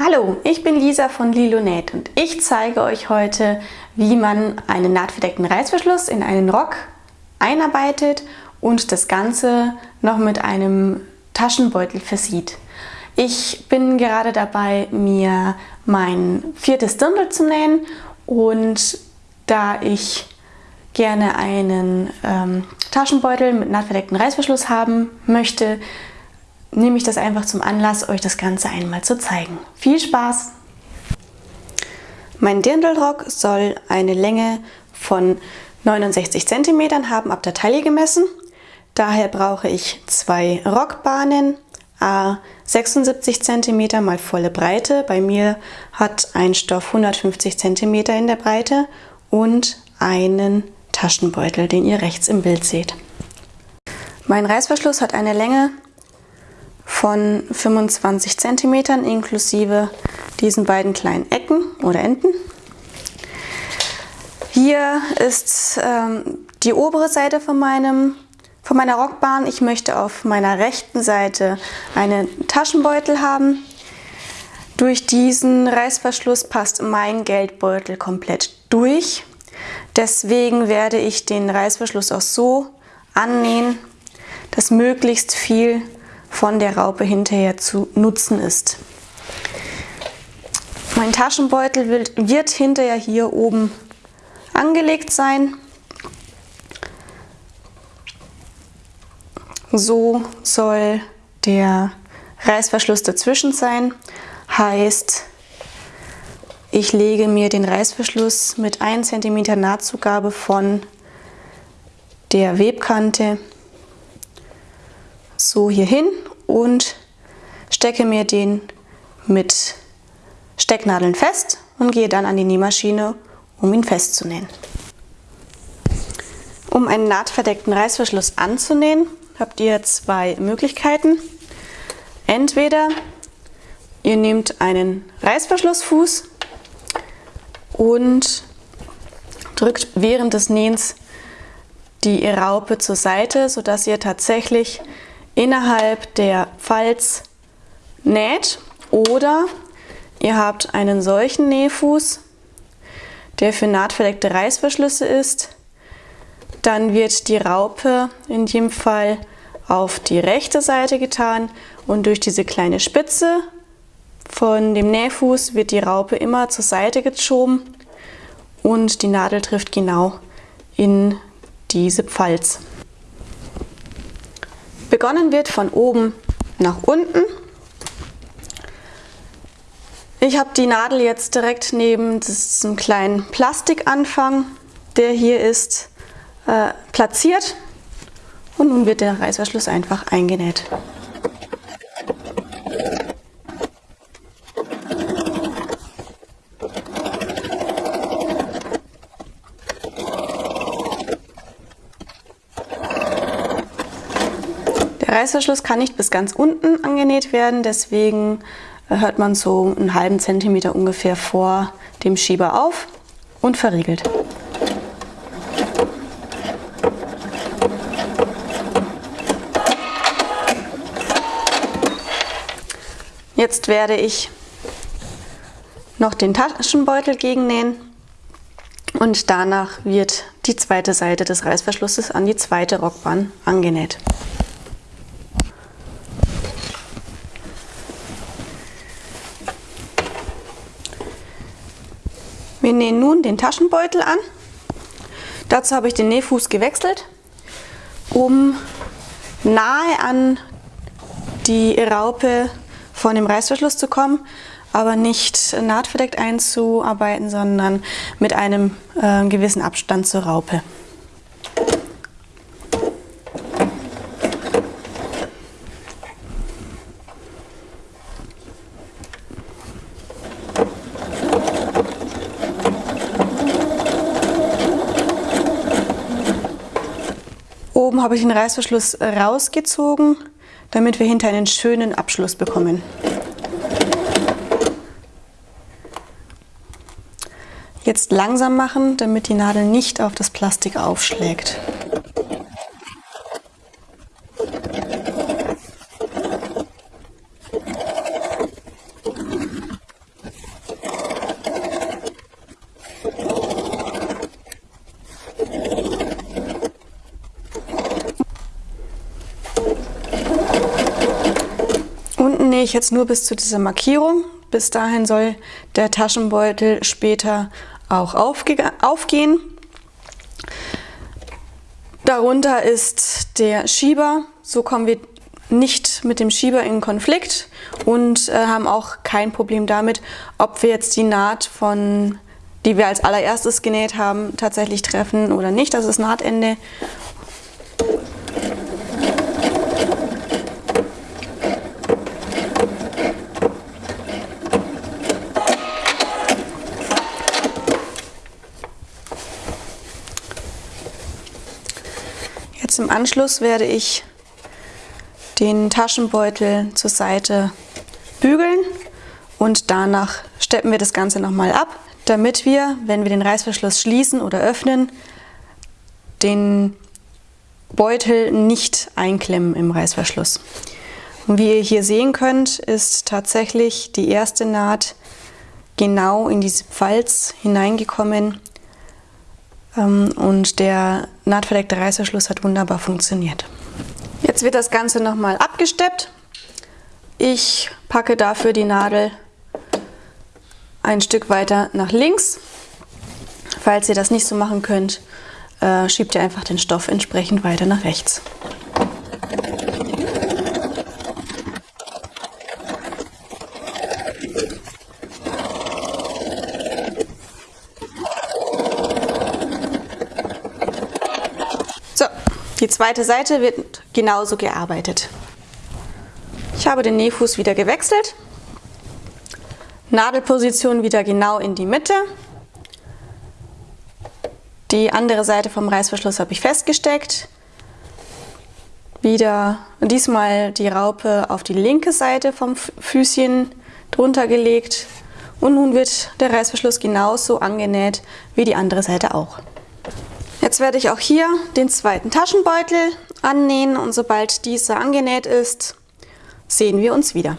Hallo, ich bin Lisa von Lilonet und ich zeige euch heute, wie man einen nahtverdeckten Reißverschluss in einen Rock einarbeitet und das Ganze noch mit einem Taschenbeutel versieht. Ich bin gerade dabei, mir mein viertes Dirndl zu nähen und da ich gerne einen ähm, Taschenbeutel mit nahtverdeckten Reißverschluss haben möchte, nehme ich das einfach zum Anlass, euch das Ganze einmal zu zeigen. Viel Spaß! Mein Dirndlrock soll eine Länge von 69 cm haben, ab der Taille gemessen. Daher brauche ich zwei Rockbahnen, a 76 cm mal volle Breite. Bei mir hat ein Stoff 150 cm in der Breite und einen Taschenbeutel, den ihr rechts im Bild seht. Mein Reißverschluss hat eine Länge von 25 cm inklusive diesen beiden kleinen Ecken oder Enden. Hier ist ähm, die obere Seite von, meinem, von meiner Rockbahn. Ich möchte auf meiner rechten Seite einen Taschenbeutel haben. Durch diesen Reißverschluss passt mein Geldbeutel komplett durch. Deswegen werde ich den Reißverschluss auch so annähen, dass möglichst viel von der Raupe hinterher zu nutzen ist. Mein Taschenbeutel wird, wird hinterher hier oben angelegt sein. So soll der Reißverschluss dazwischen sein. Heißt, ich lege mir den Reißverschluss mit 1 cm Nahtzugabe von der Webkante so hier hin und stecke mir den mit Stecknadeln fest und gehe dann an die Nähmaschine, um ihn festzunähen. Um einen nahtverdeckten Reißverschluss anzunähen, habt ihr zwei Möglichkeiten. Entweder ihr nehmt einen Reißverschlussfuß und drückt während des Nähens die Raupe zur Seite, sodass ihr tatsächlich innerhalb der Falz näht oder ihr habt einen solchen Nähfuß, der für nahtverdeckte Reißverschlüsse ist. Dann wird die Raupe in dem Fall auf die rechte Seite getan und durch diese kleine Spitze von dem Nähfuß wird die Raupe immer zur Seite geschoben und die Nadel trifft genau in diese Pfalz. Begonnen wird von oben nach unten. Ich habe die Nadel jetzt direkt neben diesem kleinen Plastikanfang, der hier ist, äh, platziert und nun wird der Reißverschluss einfach eingenäht. Reißverschluss kann nicht bis ganz unten angenäht werden, deswegen äh, hört man so einen halben Zentimeter ungefähr vor dem Schieber auf und verriegelt. Jetzt werde ich noch den Taschenbeutel gegennähen und danach wird die zweite Seite des Reißverschlusses an die zweite Rockbahn angenäht. Wir nähen nun den Taschenbeutel an. Dazu habe ich den Nähfuß gewechselt, um nahe an die Raupe von dem Reißverschluss zu kommen, aber nicht nahtverdeckt einzuarbeiten, sondern mit einem äh, gewissen Abstand zur Raupe. Oben habe ich den Reißverschluss rausgezogen, damit wir hinter einen schönen Abschluss bekommen. Jetzt langsam machen, damit die Nadel nicht auf das Plastik aufschlägt. Unten nähe ich jetzt nur bis zu dieser Markierung. Bis dahin soll der Taschenbeutel später auch aufge aufgehen. Darunter ist der Schieber. So kommen wir nicht mit dem Schieber in Konflikt und äh, haben auch kein Problem damit, ob wir jetzt die Naht von die wir als allererstes genäht haben, tatsächlich treffen oder nicht. Das ist Nahtende. Im Anschluss werde ich den Taschenbeutel zur Seite bügeln und danach steppen wir das Ganze nochmal ab, damit wir, wenn wir den Reißverschluss schließen oder öffnen, den Beutel nicht einklemmen im Reißverschluss. Und wie ihr hier sehen könnt, ist tatsächlich die erste Naht genau in diese Falz hineingekommen und der nahtverdeckte Reißverschluss hat wunderbar funktioniert. Jetzt wird das Ganze nochmal abgesteppt. Ich packe dafür die Nadel ein Stück weiter nach links. Falls ihr das nicht so machen könnt, äh, schiebt ihr einfach den Stoff entsprechend weiter nach rechts. Die zweite Seite wird genauso gearbeitet. Ich habe den Nähfuß wieder gewechselt. Nadelposition wieder genau in die Mitte. Die andere Seite vom Reißverschluss habe ich festgesteckt. Wieder diesmal die Raupe auf die linke Seite vom Füßchen drunter gelegt. Und nun wird der Reißverschluss genauso angenäht wie die andere Seite auch. Jetzt werde ich auch hier den zweiten Taschenbeutel annähen und sobald dieser angenäht ist, sehen wir uns wieder.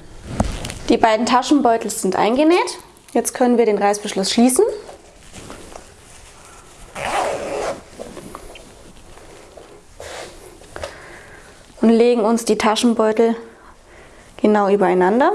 Die beiden Taschenbeutel sind eingenäht. Jetzt können wir den Reißverschluss schließen. Und legen uns die Taschenbeutel genau übereinander.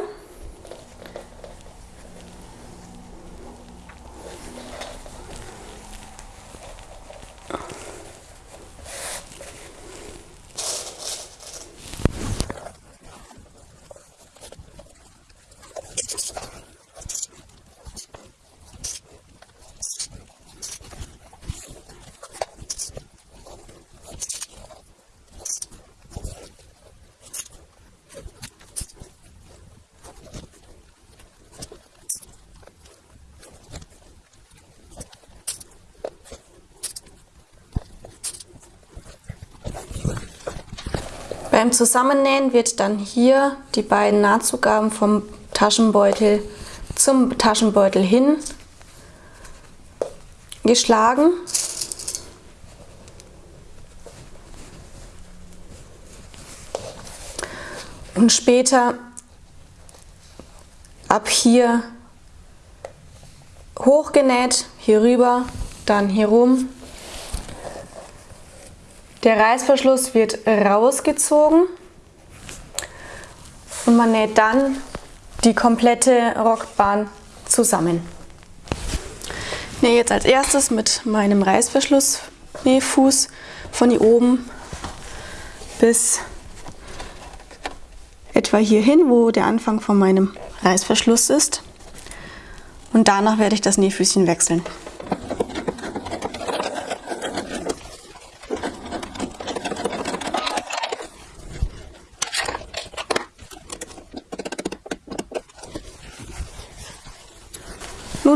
Beim Zusammennähen wird dann hier die beiden Nahtzugaben vom Taschenbeutel zum Taschenbeutel hin geschlagen. Und später ab hier hochgenäht, hier rüber, dann hier rum der Reißverschluss wird rausgezogen und man näht dann die komplette Rockbahn zusammen. Ich nähe jetzt als erstes mit meinem Reißverschluss-Nähfuß von hier oben bis etwa hierhin, wo der Anfang von meinem Reißverschluss ist. Und danach werde ich das Nähfüßchen wechseln.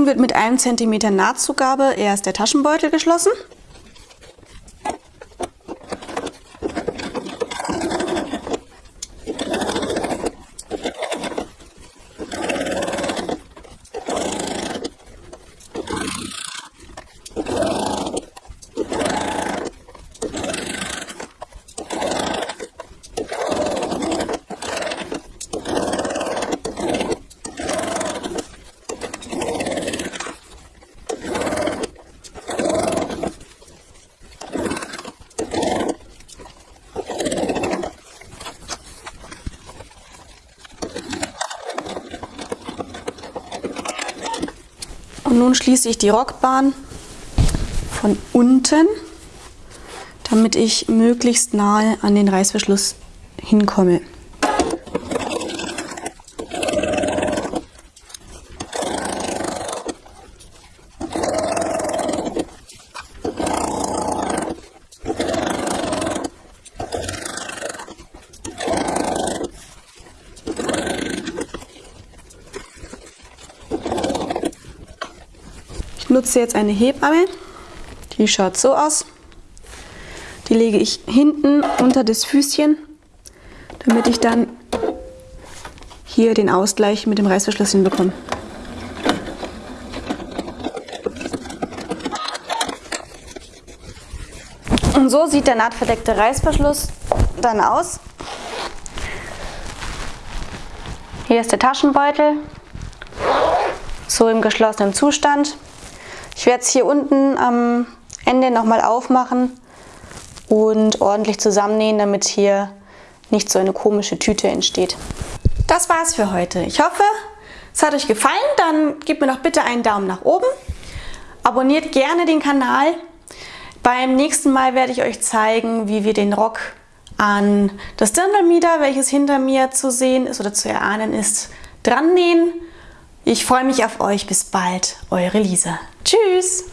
Wird mit einem Zentimeter Nahtzugabe erst der Taschenbeutel geschlossen. Und nun schließe ich die Rockbahn von unten, damit ich möglichst nahe an den Reißverschluss hinkomme. Ich nutze jetzt eine Hebamme. Die schaut so aus. Die lege ich hinten unter das Füßchen, damit ich dann hier den Ausgleich mit dem Reißverschluss hinbekomme. Und so sieht der nahtverdeckte Reißverschluss dann aus. Hier ist der Taschenbeutel, so im geschlossenen Zustand. Werde es hier unten am Ende nochmal aufmachen und ordentlich zusammennähen, damit hier nicht so eine komische Tüte entsteht. Das war's für heute. Ich hoffe, es hat euch gefallen. Dann gebt mir doch bitte einen Daumen nach oben. Abonniert gerne den Kanal. Beim nächsten Mal werde ich euch zeigen, wie wir den Rock an das Dirndlmieder, welches hinter mir zu sehen ist oder zu erahnen ist, dran nähen. Ich freue mich auf euch. Bis bald, eure Lisa. Tschüss!